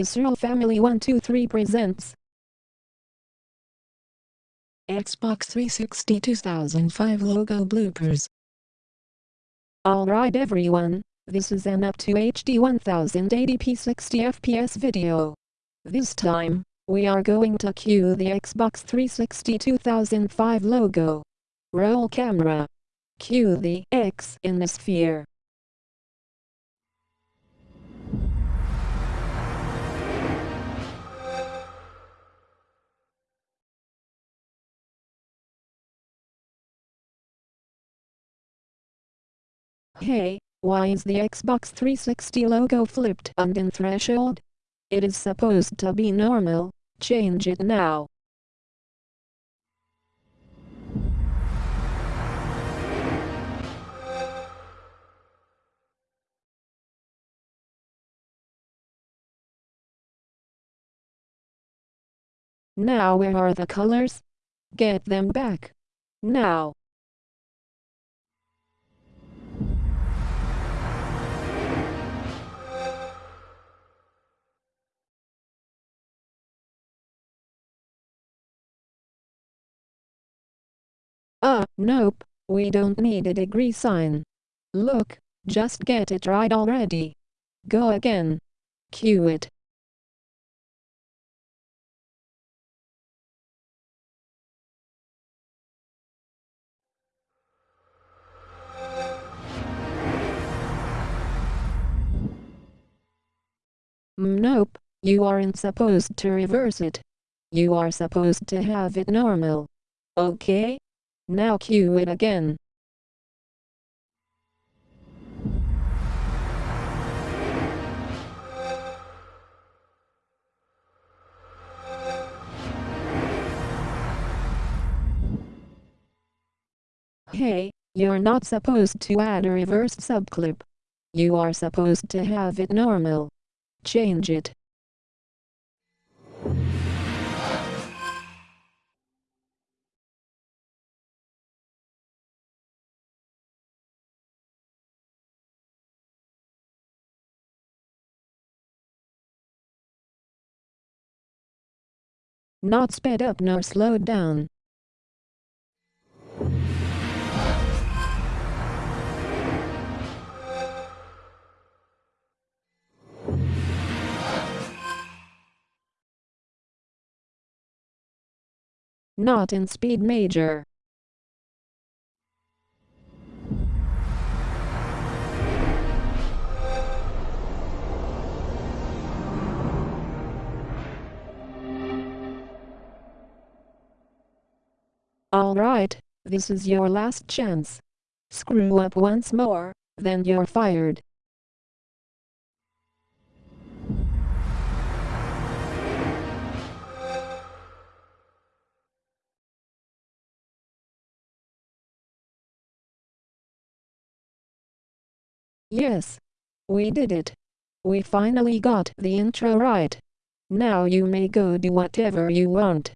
Visceral Family 123 presents Xbox 360 2005 logo bloopers. Alright everyone, this is an up to HD 1080p 60 FPS video. This time, we are going to cue the Xbox 360 2005 logo. Roll camera. Cue the X in the sphere. Hey, why is the Xbox 360 logo flipped and in threshold? It is supposed to be normal, change it now. Now where are the colors? Get them back. Now. Ah, nope, we don't need a degree sign. Look, just get it right already. Go again. Cue it. Mm, Nope, you aren't supposed to reverse it. You are supposed to have it normal. Okay? Now cue it again. Hey, you're not supposed to add a reverse subclip. You are supposed to have it normal. Change it. Not sped up nor slowed down. Not in speed major. Alright, this is your last chance. Screw up once more, then you're fired. Yes. We did it. We finally got the intro right. Now you may go do whatever you want.